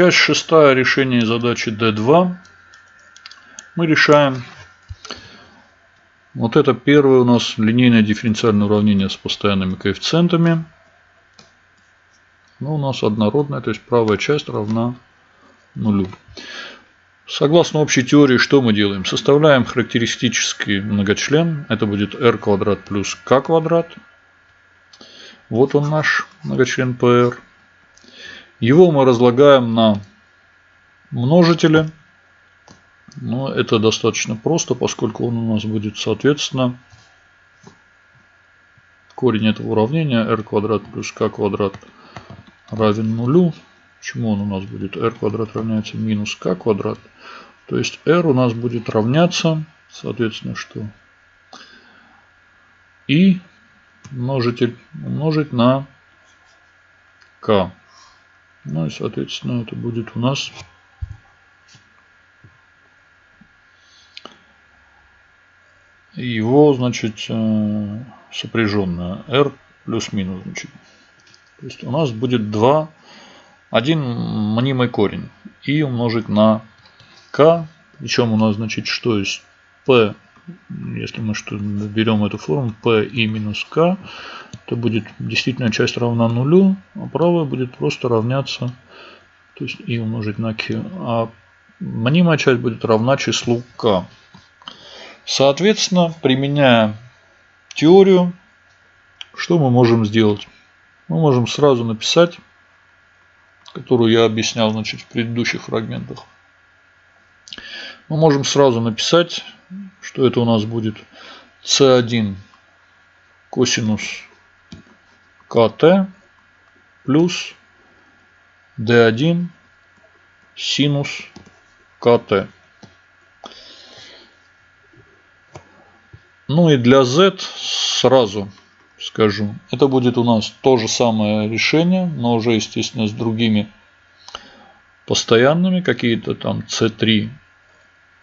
Часть шестая решение задачи D2. Мы решаем вот это первое у нас линейное дифференциальное уравнение с постоянными коэффициентами. Но у нас однородная, то есть правая часть равна нулю. Согласно общей теории, что мы делаем? Составляем характеристический многочлен. Это будет r квадрат плюс k квадрат. Вот он наш многочлен PR. Его мы разлагаем на множители. Но это достаточно просто, поскольку он у нас будет, соответственно, корень этого уравнения r квадрат плюс k квадрат равен нулю. Почему он у нас будет? r квадрат равняется минус k квадрат. То есть r у нас будет равняться, соответственно, что? И множитель умножить на k. Ну и, соответственно, это будет у нас его, значит, э, сопряженное r плюс-минус. Значит. То есть у нас будет 2, один мнимый корень и умножить на k. Причем у нас, значит, что есть p, если мы что берем эту форму, p и минус k, то будет действительно часть равна нулю, а правая будет просто равняться, то есть и умножить на q, а мнимая часть будет равна числу k. Соответственно, применяя теорию, что мы можем сделать? Мы можем сразу написать, которую я объяснял значит, в предыдущих фрагментах. Мы можем сразу написать, что это у нас будет c1 косинус КТ плюс D1 синус КТ. Ну и для Z сразу скажу. Это будет у нас то же самое решение, но уже, естественно, с другими постоянными. Какие-то там C3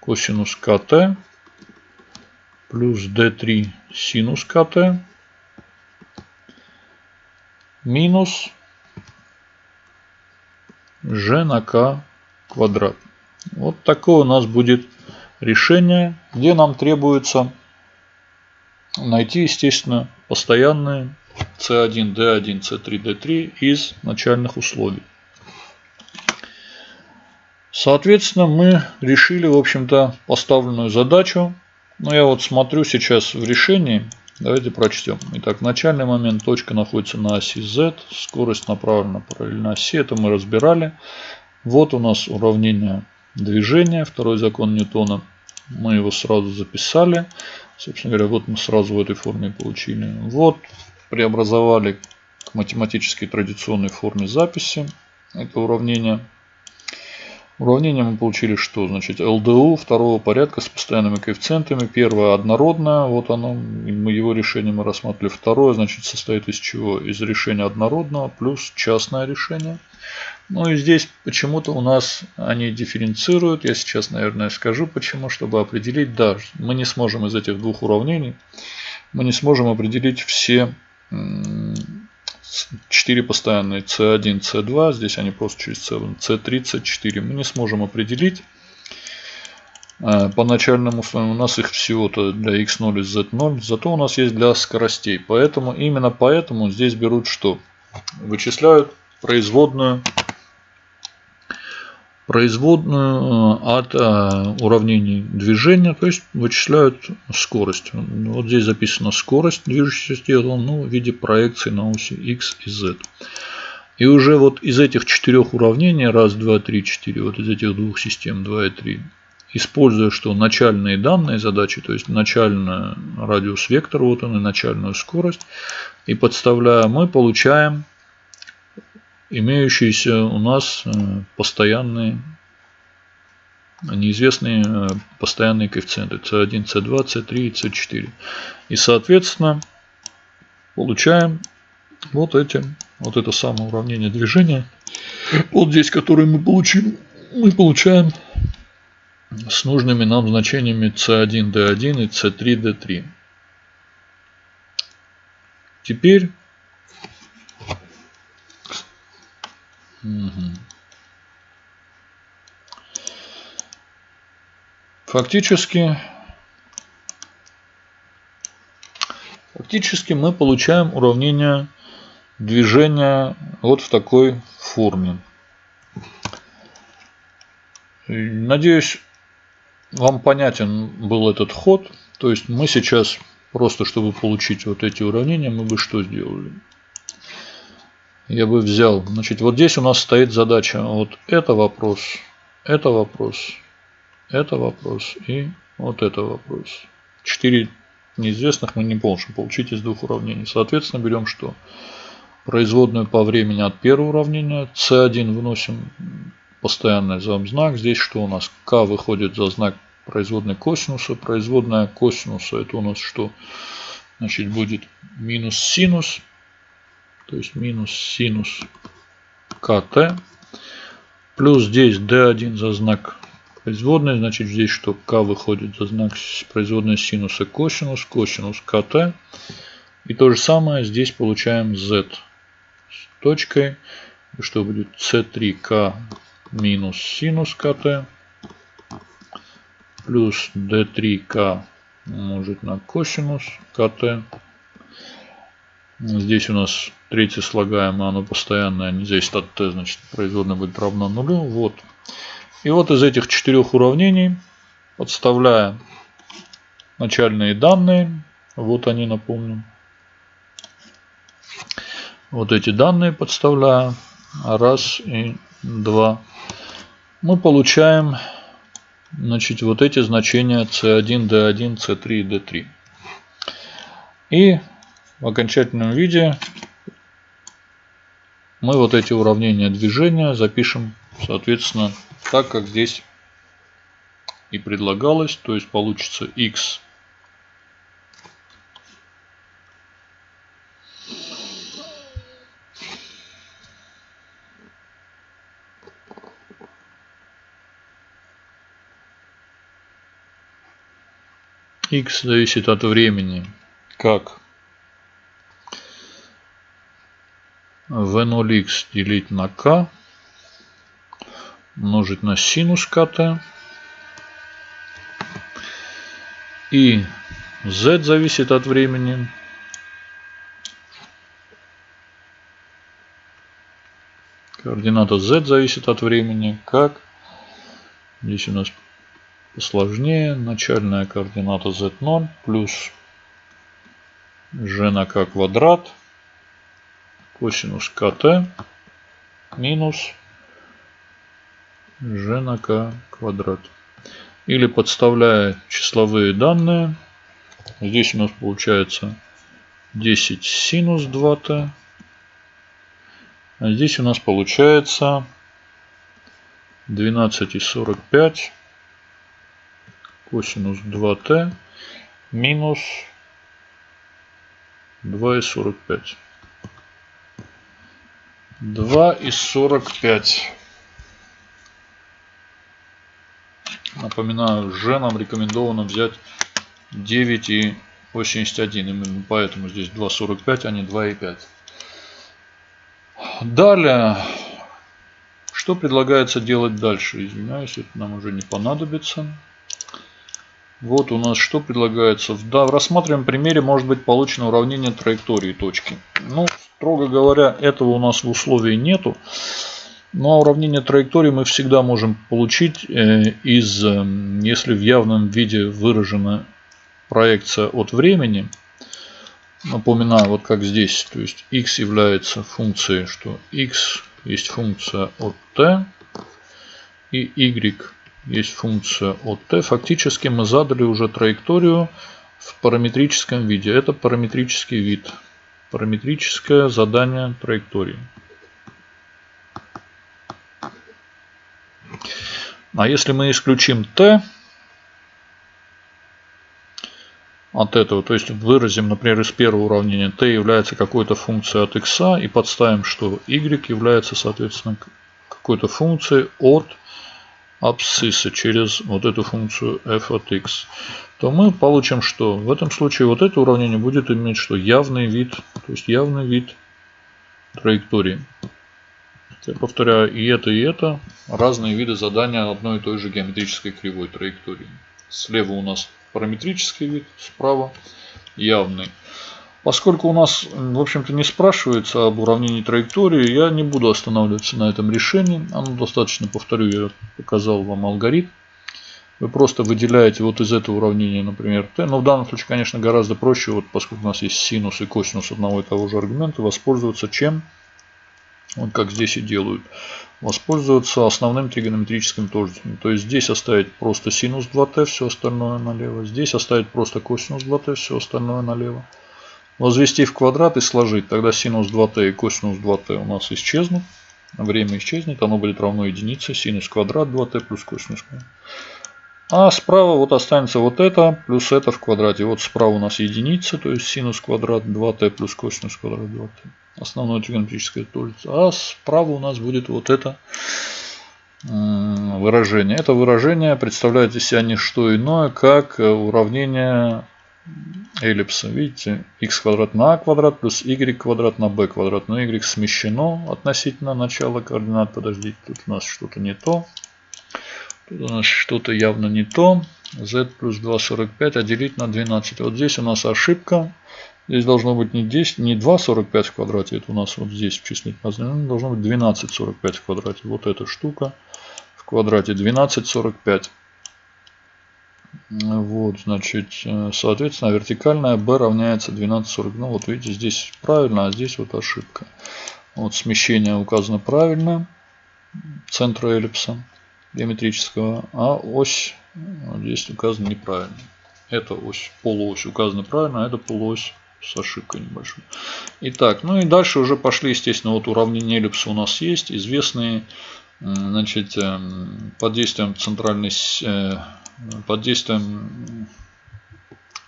косинус КТ плюс D3 синус КТ минус g на k квадрат. Вот такое у нас будет решение, где нам требуется найти, естественно, постоянные C1, D1, C3, D3 из начальных условий. Соответственно, мы решили, в общем-то, поставленную задачу. Но я вот смотрю сейчас в решении. Давайте прочтем. Итак, начальный момент точка находится на оси z, скорость направлена параллельно оси, это мы разбирали. Вот у нас уравнение движения, второй закон Ньютона. Мы его сразу записали. Собственно говоря, вот мы сразу в этой форме получили. Вот преобразовали к математической традиционной форме записи это уравнение. Уравнение мы получили что? Значит, ЛДУ второго порядка с постоянными коэффициентами. Первое однородное, вот оно, мы его решение мы рассматривали. Второе, значит, состоит из чего? Из решения однородного плюс частное решение. Ну и здесь почему-то у нас они дифференцируют. Я сейчас, наверное, скажу почему, чтобы определить. Да, мы не сможем из этих двух уравнений, мы не сможем определить все 4 постоянные C1, C2. Здесь они просто через целым C3, C4. Мы не сможем определить. Э, по начальным условиям у нас их всего-то для x0 и z0. Зато у нас есть для скоростей. Поэтому именно поэтому здесь берут что? Вычисляют производную производную э, от э, уравнений движения, то есть вычисляют скорость. Вот здесь записана скорость движущегося тела ну, в виде проекции на оси x и z. И уже вот из этих четырех уравнений, раз, два, три, четыре, вот из этих двух систем, 2 и 3, используя что начальные данные задачи, то есть начальный радиус вектора, вот он и начальную скорость, и подставляя, мы получаем имеющиеся у нас э, постоянные неизвестные э, постоянные коэффициенты c1, c2, c3 и c4. И соответственно получаем вот эти, вот это самое уравнение движения. Вот здесь, которое мы получим, мы получаем с нужными нам значениями c1, d1 и c3, d3. Теперь Фактически, фактически мы получаем уравнение движения вот в такой форме. Надеюсь, вам понятен был этот ход. То есть мы сейчас, просто чтобы получить вот эти уравнения, мы бы что сделали? Я бы взял, значит, вот здесь у нас стоит задача, вот это вопрос, это вопрос, это вопрос и вот это вопрос. Четыре неизвестных мы не можем получить из двух уравнений. Соответственно, берем что? Производную по времени от первого уравнения. c1 выносим постоянный знак. Здесь что у нас? k выходит за знак производной косинуса. Производная косинуса это у нас что? Значит будет минус синус. То есть минус синус КТ. Плюс здесь D1 за знак производной. Значит здесь что? К выходит за знак производной синуса косинус. Косинус КТ. И то же самое здесь получаем Z с точкой. Что будет C3К минус синус КТ плюс d3k умножить на косинус КТ. Здесь у нас третье слагаемое, оно постоянное, не зависит от t, значит производная будет равна нулю. Вот. И вот из этих четырех уравнений, подставляя начальные данные, вот они, напомню. Вот эти данные подставляю. Раз и два. Мы получаем значит, вот эти значения C1, D1, C3 и D3. И в окончательном виде мы вот эти уравнения движения запишем, соответственно, так, как здесь и предлагалось. То есть получится x x зависит от времени, как v0x делить на k умножить на синус КТ. И z зависит от времени. Координата z зависит от времени. Как? Здесь у нас посложнее. Начальная координата z0 плюс g на k квадрат косинус kt минус g на k квадрат. Или подставляя числовые данные, здесь у нас получается 10 синус 2t, а здесь у нас получается 12,45 косинус 2t минус 2,45. 2,45. Напоминаю, же нам рекомендовано взять 9,81. Именно поэтому здесь 2,45, а не 2,5. Далее, что предлагается делать дальше? Извиняюсь, это нам уже не понадобится. Вот у нас что предлагается. Да, в рассматриваемом примере может быть получено уравнение траектории точки. Ну, строго говоря, этого у нас в условии нету. Но уравнение траектории мы всегда можем получить э, из, э, если в явном виде выражена проекция от времени. Напоминаю, вот как здесь, то есть x является функцией, что x есть функция от t и y есть функция от t. Фактически мы задали уже траекторию в параметрическом виде. Это параметрический вид. Параметрическое задание траектории. А если мы исключим t от этого, то есть выразим, например, из первого уравнения t является какой-то функцией от x и подставим, что y является, соответственно, какой-то функцией от абсцисса через вот эту функцию f от x, то мы получим что? В этом случае вот это уравнение будет иметь что? Явный вид, то есть явный вид траектории. Я повторяю, и это, и это разные виды задания одной и той же геометрической кривой траектории. Слева у нас параметрический вид, справа явный. Поскольку у нас, в общем-то, не спрашивается об уравнении траектории, я не буду останавливаться на этом решении. Оно достаточно, повторю, я показал вам алгоритм. Вы просто выделяете вот из этого уравнения, например, t. Но в данном случае, конечно, гораздо проще, вот поскольку у нас есть синус и косинус одного и того же аргумента, воспользоваться чем? Вот как здесь и делают. Воспользоваться основным тригонометрическим тождеством. То есть здесь оставить просто синус 2t, все остальное налево. Здесь оставить просто косинус 2t, все остальное налево. Возвести в квадрат и сложить. Тогда синус 2t и косинус 2t у нас исчезнут. Время исчезнет. Оно будет равно единице. Синус квадрат 2t плюс косинус. А справа вот останется вот это плюс это в квадрате. Вот справа у нас единица, то есть синус квадрат 2t плюс косинус квадрат 2t. Основное тригонометрическое тождество. А справа у нас будет вот это выражение. Это выражение представляет из себя не что иное, как уравнение эллипса. Видите, x квадрат на a квадрат плюс y квадрат на b квадрат. Но y смещено относительно начала координат. Подождите, тут у нас что-то не то. Тут у нас что-то явно не то. z плюс 2,45, а делить на 12. Вот здесь у нас ошибка. Здесь должно быть не 10, не 2,45 в квадрате. Это у нас вот здесь в числительном разделении. Должно быть 12,45 в квадрате. Вот эта штука в квадрате 12,45. Вот, значит, соответственно, вертикальная b равняется 12,40. Ну, вот видите, здесь правильно, а здесь вот ошибка. Вот смещение указано правильно. Центра эллипса геометрического, а ось здесь указана неправильно. Эта ось, полуось указана правильно, а это полуось с ошибкой небольшой. Итак, ну и дальше уже пошли, естественно, вот уравнение эллипса у нас есть, известные, значит, эм, под действием центральной, э, под действием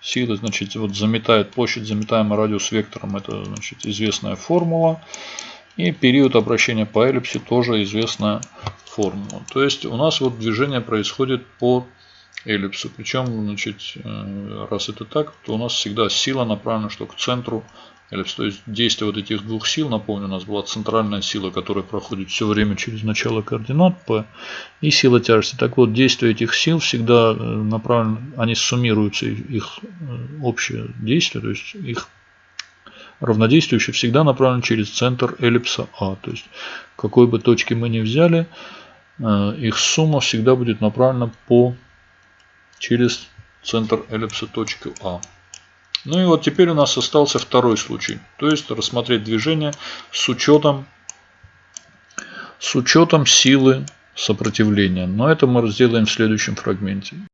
силы, значит, вот заметает площадь, заметаемый радиус вектором, это, значит, известная формула. И период обращения по эллипсе тоже известная формулу. То есть у нас вот движение происходит по эллипсу. Причем, значит, э, раз это так, то у нас всегда сила направлена что к центру эллипса. То есть действие вот этих двух сил, напомню, у нас была центральная сила, которая проходит все время через начало координат P и сила тяжести. Так вот, действие этих сил всегда э, направлено, они суммируются, их э, общее действие, то есть их равнодействующее всегда направлено через центр эллипса А. То есть, какой бы точки мы ни взяли, их сумма всегда будет направлена по через центр эллипса точки А. Ну и вот теперь у нас остался второй случай. То есть рассмотреть движение с учетом, с учетом силы сопротивления. Но это мы сделаем в следующем фрагменте.